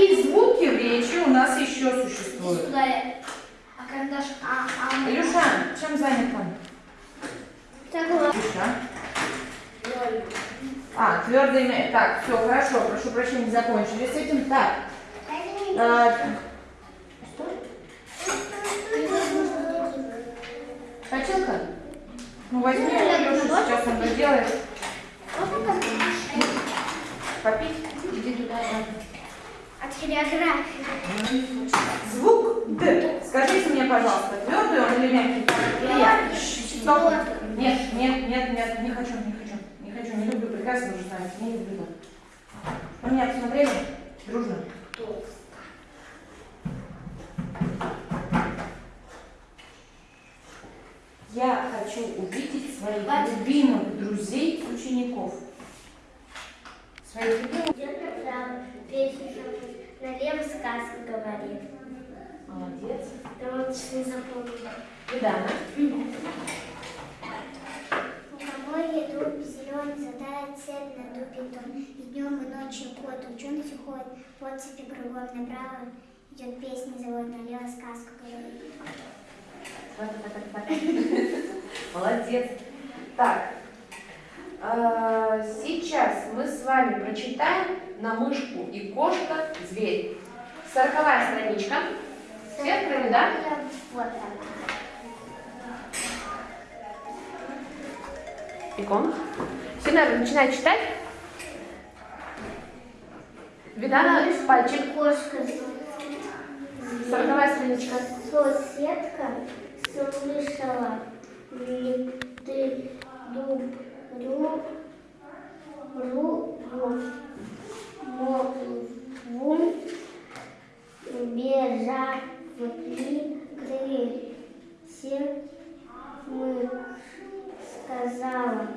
какие звуки в речи у нас еще существуют? А карандаш? А, а. Илюша, чем занят он? Илюша. А, твердое имя. Так, все, хорошо, прошу прощения, закончили с этим. Так. а, Хотелка? Ну возьми Илюша, сейчас он доделает. Попить? Иди туда. От хореографии. Звук Д. Скажите мне, пожалуйста, твердый он или мягкий? Стоп. Нет, нет, нет, нет, не хочу, не хочу. Не хочу, не люблю, прекрасно уже знаете, не люблю. На меня посмотрели? Дружно. Я хочу увидеть своих любимых друзей, учеников. Своих любимых. Налево сказка говорит. Молодец. Да вот не запомнила. Видана. Мухоморье, дуб зеленый, задает цель на дубе дом. И днем, и ночью кот, ученый ходит, вот цепи кругом направо. Идет песня, завод налево, сказку говорит. Молодец. Так, сейчас мы с вами прочитаем на мышку и кошка зверь. Сороковая страничка. Все открыли, да? Вот. Икон. Все, наверное, начинают читать. Видана пальчик. Кошка, Сороковая страничка. соседка слышала ты дуб, дуб, ру, вун, бежали крысе, мы сказала,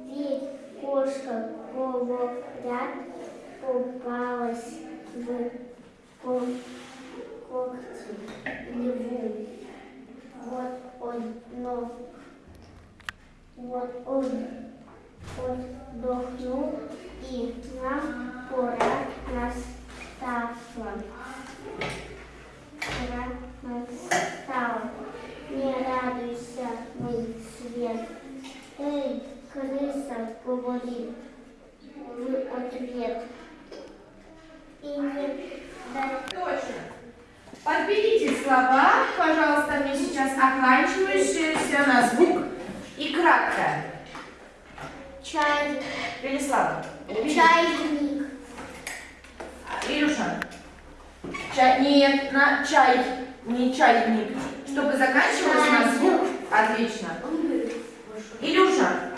ведь кошка, говорят, попалась в ко- когти льву. Вот он, но вот он отдохнул, и нам пора настала. Пора настала. Не радуйся, мой свет. Эй, крыса, говорит в ответ. И не дай Точно. Подберите слова, пожалуйста, мне сейчас оканчивающиеся на звук и краткое. Чай, Велислава. чайник. Илюша. Чай, нет, на чай, не чайник. Чтобы заканчивалось на звук. Отлично. Илюша.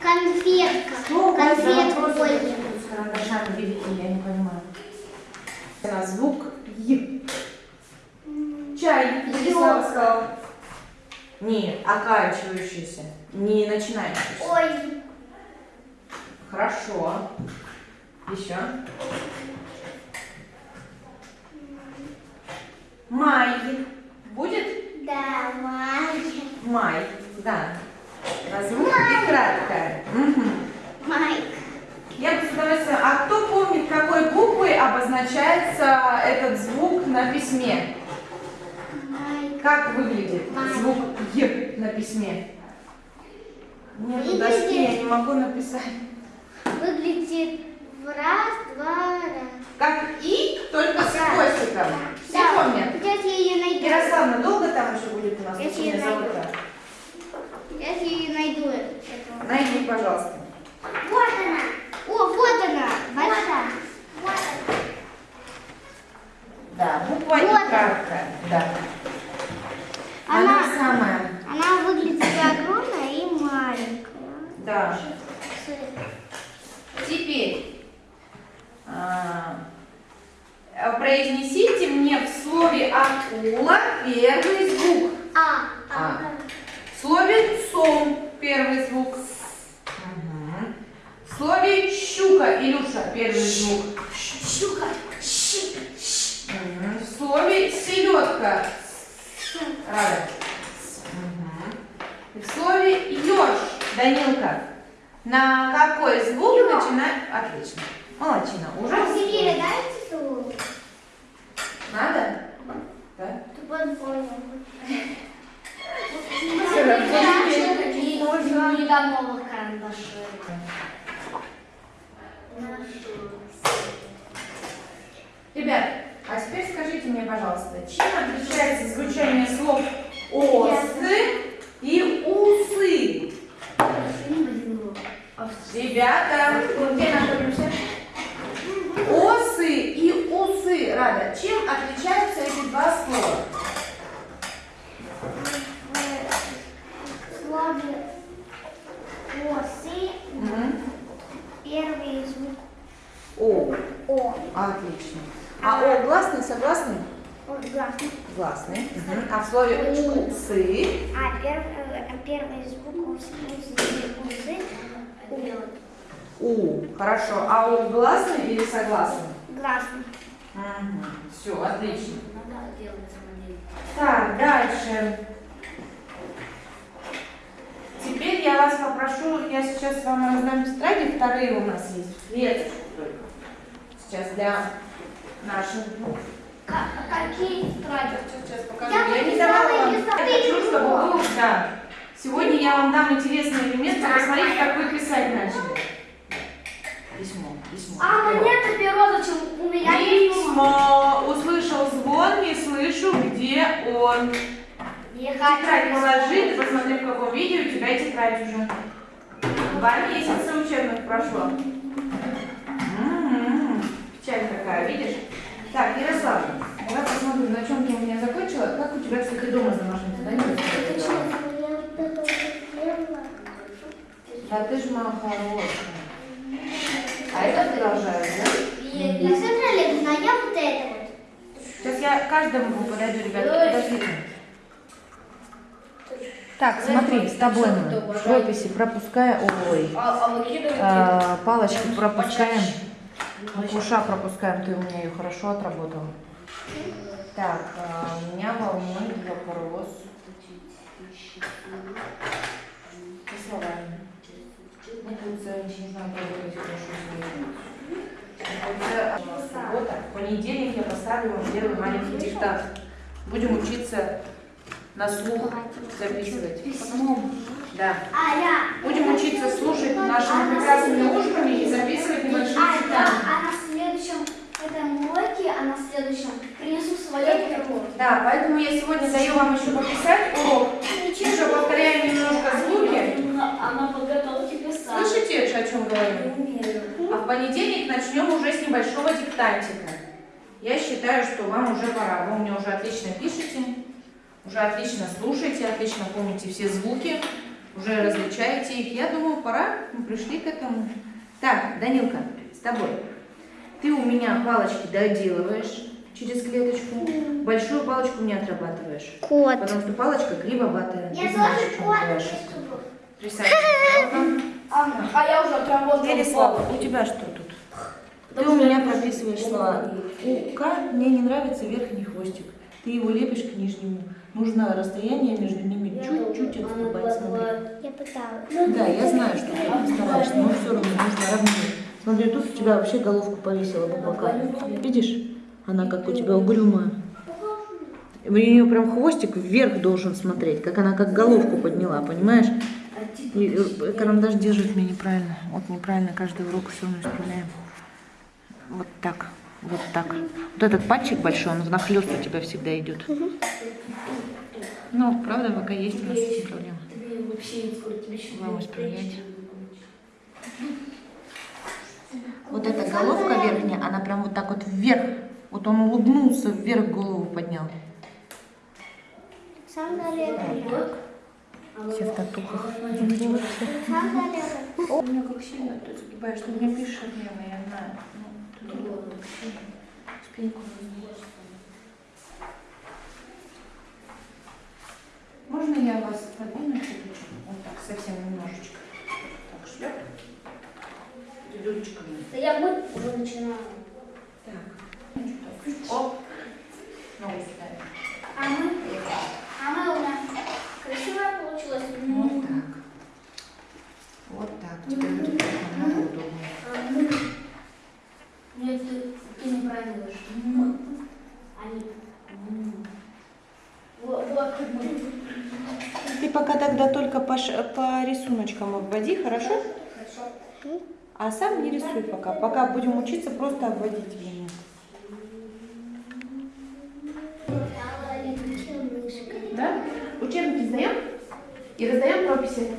Конфетка. Что за Конфетку. с карандашами великие, я не понимаю. На звук Й. Чай, Велислава сказала. Не, оканчивающийся, не начинающийся. Ой. Хорошо. Еще. Май. Будет? Давай. Май. Да. На звук и краткое. Мгм. Майк. Я бы с удовольствием... А кто помнит, какой буквой обозначается этот звук на письме? Майк. Как выглядит Май. звук Й на письме? Нет доски, я не могу написать. Выглядит в раз, два, раз. Как И, только с хвостиком. Все Да. помнят? Сейчас я ее найду. Ярославна, долго там еще будет у нас Я учение тебе найду. Сейчас я ее найду. Найди, пожалуйста. Вот она. О, вот она. Большая. Вот она. Да, буква И Вот. краткая. Да. Она- Она самая. Она выглядит и огромная и маленькая. Да. С- Теперь а, произнесите мне в слове акула первый звук. А. А. В слове сон первый звук. Мгм. В слове щука, Илюша, первый звук. Щука. Щ. Щ. Мгм. В слове селедка. Рада. Мгм. И в слове еж, Данилка. На какой звук Ё. начинает? Отлично. Молодчина. Уже А дайте слово. Надо? Да? Нужно не до новых карандашей. Ребят, скажите мне, пожалуйста, чем отличается звучание слов осы и усы? Ребята, где находимся? Осы и усы, Рада, чем отличаются эти два слова? В слове осы первый звук О, О. отлично. А О гласный, согласный? О, Мгм. А в слове усы? А первый, первый звук усы, у. У. Хорошо. А О гласный или согласный? Гласный. Все, отлично. Самодельно. Так, дальше. Теперь я вас попрошу, я сейчас вам раздам тетради, вторые у нас есть, веточку только. Сейчас для наших. Ка- Какие тетради? Сейчас покажу. Я Я, не давала вам. Я хочу, чтобы вы, да. Сегодня я вам дам интересный элемент, посмотрите, как вы писать начали. Письмо, письмо. А Перо. мне-то перо зачем? У меня Письмо. Услышал звон, не слышу, где он. Тетрадь положи, ты посмотри, в каком виде у тебя тетрадь уже. Два месяца учебных прошло. М-м-м, Печаль какая, видишь? Так, Ярослав, давай посмотрим, на чем ты у меня закончила. Как у тебя, кстати, дома с домашним заданием? Да ты ж моя хорошая. А это продолжаю, да? Александра Олеговна, а я вот это вот. Сейчас я каждому подойду, ребята, подождите. Так, смотри, с тобой мы в пропускаем, ой, А, а а, палочки пропускаем, куша пропускаем, ты у меня ее хорошо отработала. Так, а, меня волнует вопрос. Со словами. Мы тут за ничего не знаю, работать хорошо Суббота, в понедельник я поставлю вам первый маленький диктант. Будем учиться на слух записывать. Письмом. Да. А я. Будем учиться слушать нашими прекрасными ушками и записывать небольшие А, да, читания. а на следующем этом уроке, а на следующем принесу свое перо. Да, поэтому я сегодня даю вам еще пописать урок. Еще повторяю немножко звуки. Она подготовки писать. Слышите, о чем говорю? А в понедельник начнем уже с небольшого диктантика. Я считаю, что вам уже пора. Вы меня уже отлично пишете, уже отлично слушаете, отлично помните все звуки, уже различаете их. Я думаю, пора, мы пришли к этому. Так, Данилка, с тобой. Ты у меня палочки доделываешь через клеточку, большую палочку не отрабатываешь. Кот. Потому что палочка кривоватая. Я тоже кот. Присаживайся. А, а я уже отработала. Переслава, у тебя что тут? Ты у меня прописываешь слова. У К мне не нравится верхний хвостик. Ты его лепишь к нижнему. Нужно расстояние между ними чуть-чуть отступать. Смотри. Я пыталась. Да, я знаю, что ты стараешься, но все равно нужно равнее. Смотри, тут у тебя вообще головку повесила по бокам. Видишь? Она как у тебя угрюмая. У нее прям хвостик вверх должен смотреть, как она как головку подняла, понимаешь? И э, карандаш держит меня неправильно. Вот неправильно каждый урок все равно исправляем. Вот так, вот так. Вот этот пальчик большой, он внахлёст у тебя всегда идет. Ну, правда, пока есть у нас эти проблемы. Вам исправлять. Вот эта головка верхняя, она прям вот так вот вверх. Вот он улыбнулся, вверх голову поднял. Все в татухах. У меня как сильно ты загибаешь, ты мне пишешь нервно, я знаю. Можно я вас подвину чуть? начинаю. Так. Оп. Ногу сюда. А мы, а мы у нас красивая получилась. Вот так. Вот так. Теперь будет намного удобнее. Нет, ты, ты неправильно говоришь. Они. Вот, вот как мы. Ты пока тогда только по, ш- по рисуночкам обводи, хорошо? Хорошо. А сам не рисуй пока. Пока будем учиться просто обводить линию. Да? Учебники сдаем и раздаем прописи.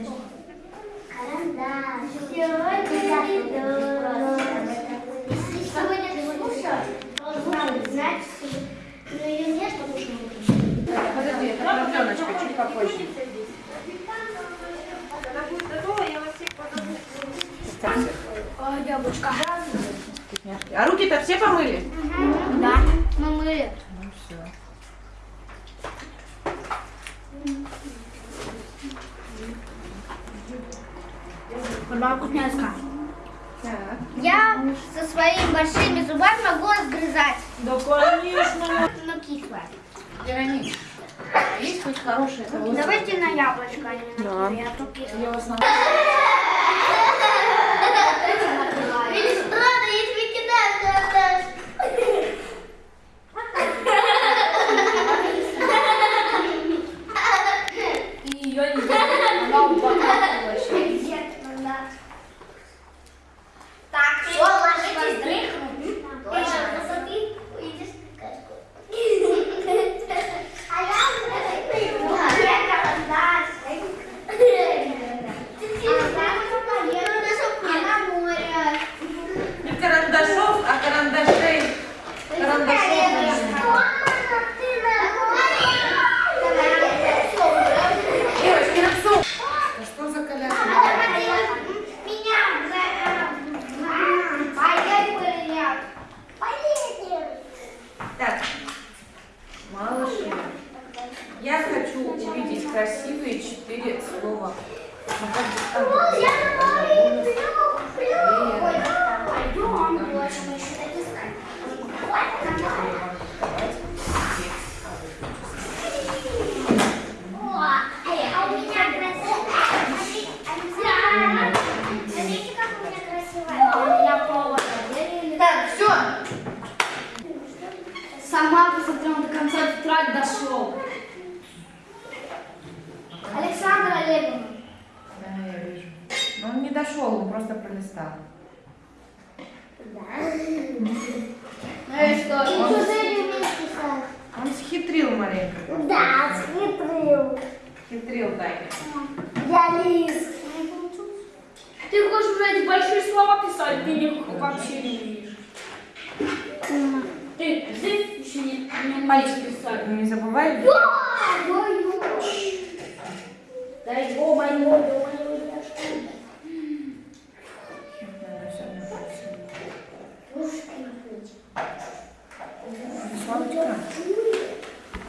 Карандаш. Если сегодня ты слушаешь, должна знать, что ее нет, потому что мы Подожди, это продленочка, чуть попозже. А, яблочко. А руки-то все помыли? Да, мы мыли. Ну все. Вкусняшка. Так. Я со своими большими зубами могу разгрызать. Да, конечно. Но кислое. Вероника, есть хоть хорошая того? Давайте на яблочко, а не на Да. а. Я вас на... еще не, забывай. Дай его написать. Славочка,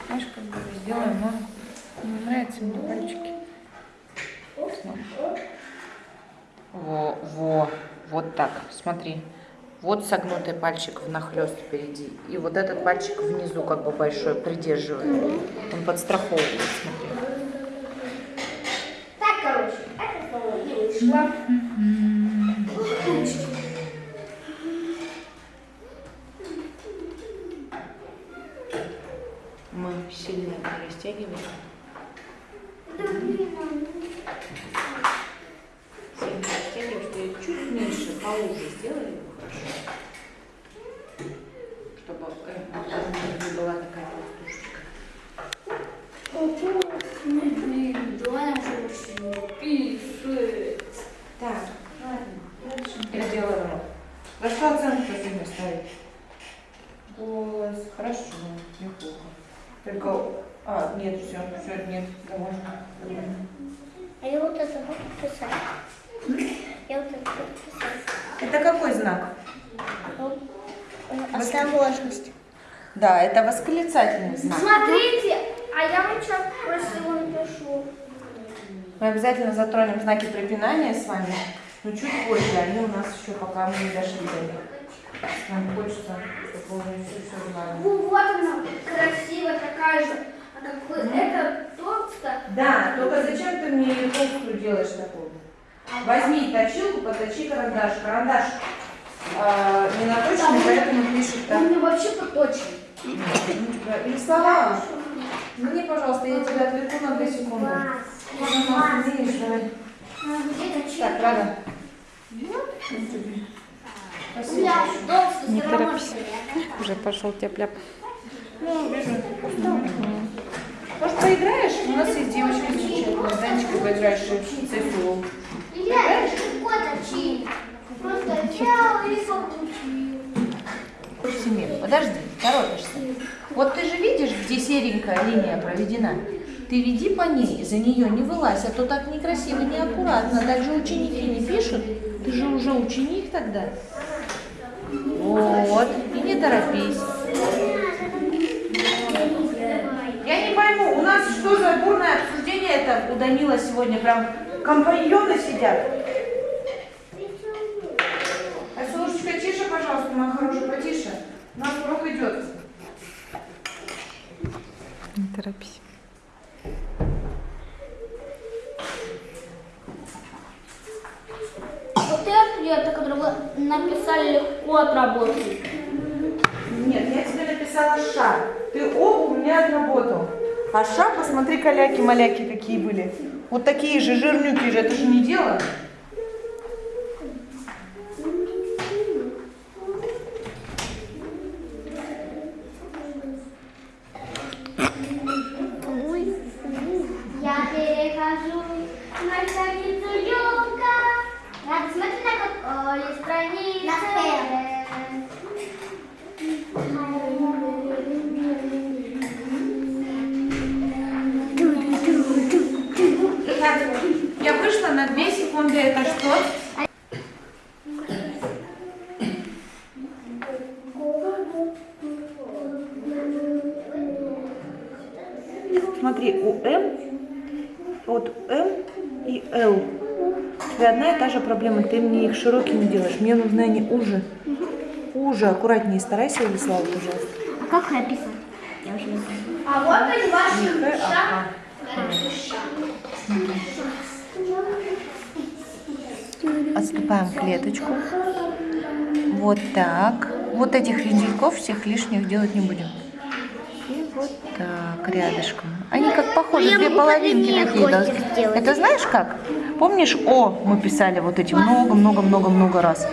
знаешь, как бы сделаем, но не нравятся мне пальчики. Во, во, вот так, смотри. Вот согнутый пальчик внахлёст впереди. И вот этот пальчик внизу, как бы большой, придерживает. Он подстраховывает, смотри. Так, короче, это слово не вышло. Мы Сильно растягиваем, что я чуть меньше, поуже сделали бы хорошо. Чтобы э, а, не была такая толстушечка. Доня уже пишет. Так, ладно, дальше. Я делаю рот. За что оценку сегодня ставить? Голос. Хорошо, неплохо. Только... А, нет, все, все, нет, довольно. А я вот это. Я вот какой знак? Осторожность. Да, это восклицательный знак. Смотрите, а я вам что красиво напишу. Мы обязательно затронем знаки препинания с вами, но чуть позже, они у нас еще пока мы не дошли до них. Нам хочется, чтобы уже все. Ну, вот она, красивая такая же. А как вы, это толстая. Да, только зачем ты мне толстую делаешь такую? Возьми точилку, поточи карандаш. Карандаш а, не наточенный, поэтому пишет Он так. мне вообще поточен. Рисовала? Мне, пожалуйста, я тебя отвлеку на две секунды. Так, ладно. У Спасибо. Не торопись. Уже пошел тепляп. Ну, вижу. Может, поиграешь? У нас есть девочка замечательная. Данечка, поиграешь в цифру. Я легко точил. Просто взял и получил. Семир, подожди, торопишься. Вот ты же видишь, где серенькая линия проведена? Ты веди по ней, за нее не вылазь, а то так некрасиво, неаккуратно. Так же ученики не пишут. Ты же уже ученик тогда. Вот, и не торопись. Я не пойму, у нас что за бурное обсуждение это у Данила сегодня? Прям компаньоны сидят. А Солнышечка, тише, пожалуйста, моя хорошая, потише. У нас урок идет. Не торопись. Вот это ответы, которые вы написали, легко отработали. Нет, я тебе написала ша. Ты оба у меня отработал. А ша, посмотри, каляки-маляки какие были. Вот такие же жирнюки же, это же не дело. И. У тебя одна и та же проблема, ты мне их широкими делаешь. Мне нужны они уже. Уже, аккуратнее старайся, Владислава, пожалуйста. А как их описать? А вот они ваши. Отступаем клеточку. Вот так. Вот этих вензельков всех лишних делать не будем. Так, рядышком. Они как похожи, Я две половинки такие. да. Это знаешь как? Помнишь О мы писали вот эти много-много-много-много раз?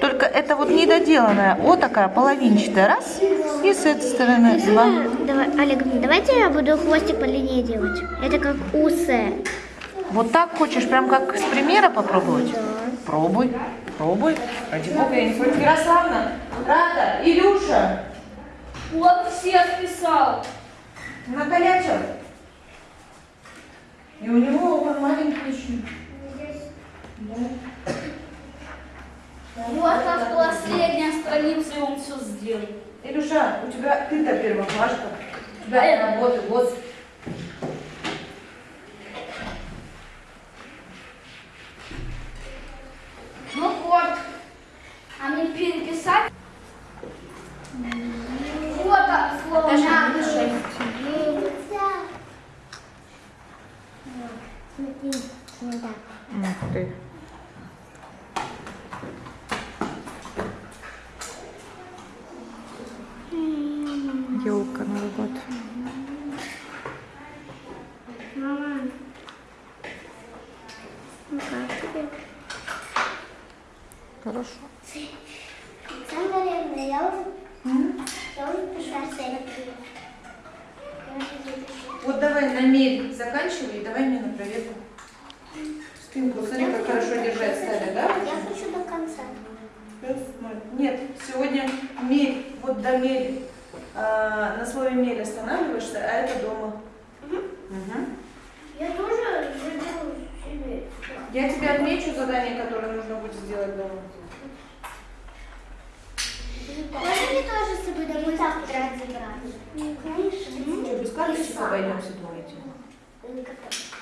Только это вот недоделанная О такая половинчатая. Раз. И с этой стороны два. Давай, Олег, давайте я буду хвостик по линии делать. Это как усы. Вот так хочешь, прям как с примера попробовать? Пробуй, пробуй. Ради бога, я не против. Ярославна, Рада, Илюша, Вот все списал. Накалячил. И у него он маленький еще. Вот на последняя страница, и он все сделал. Илюша, у тебя ты-то первоклашка. У тебя А я- работы, вот. Ну вот. А мне переписать? Вот так, слово Даже надо. напиши. Ух ты. Елка Новый год. Мама. Ну как тебе? Хорошо. Александра Олеговна, я уже, я уже пришла с этой. Я уже запишу. Вот давай на мель заканчивай, и давай мне на проверку. Спинку, смотри, как хорошо держать стали, да? Я хочу до конца. Плюс ноль. Нет, сегодня мель, мели. А, на слове мель останавливаешься, а это дома. Мгм. Я тоже заберу себе. Я тебе отмечу задание, которое нужно будет сделать дома. Можно мне тоже с собой домой тетрадь забрать? Ну, конечно. Что, без карточек обойдемся, думаете? Какие карточки?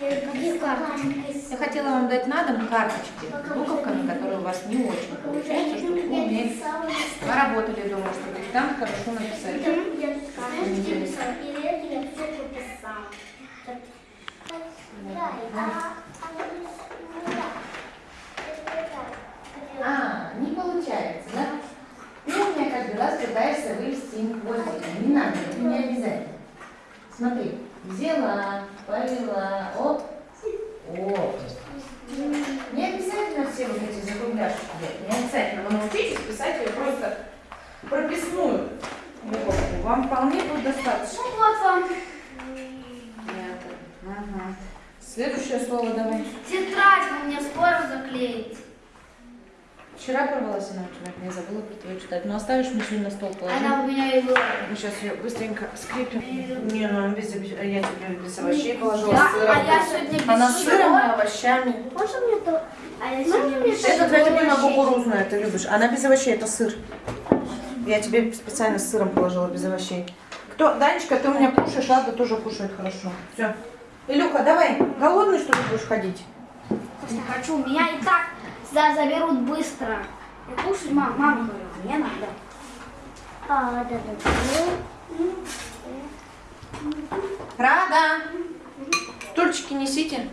Я хотела вам дать на дом карточки с буковками, которые у вас не очень получается, чтобы вы умели. Поработали дома, чтобы там хорошо написать. А, не получается, да? Ты у меня каждый раз пытаешься вывести им. Не надо, не обязательно. Смотри, взяла, повела, оп, оп. Не обязательно все вот эти закругляшки делать, не обязательно. Вы научитесь писать ее просто прописную буковку. Вам вполне будет достаточно. Ну вот вам Ага. Следующее слово давай. тетрадь вы мне скоро заклеить. Вчера порвалась она у тебя, я забыла читать. Но оставишь сегодня на стол положи. Она у меня была. Мы сейчас ее быстренько скрепим. Не, ну без, я тебе без овощей положила Я- с сыром. а я сегодня без Она с сыром и овощами. Можно мне то? А я сегодня без Это твоя любимая кукурузная, ты любишь. Она без овощей, это сыр. Я тебе специально с сыром положила без овощей. Кто, Данечка, ты у меня кушаешь, Ада тоже кушает хорошо. Все. Илюха, давай, голодный что ли будешь ходить? Не хочу, меня и так за- заберут быстро. Я кушать, мам, мама говорила, мне надо. А, да, да. Рада! Стульчики несите.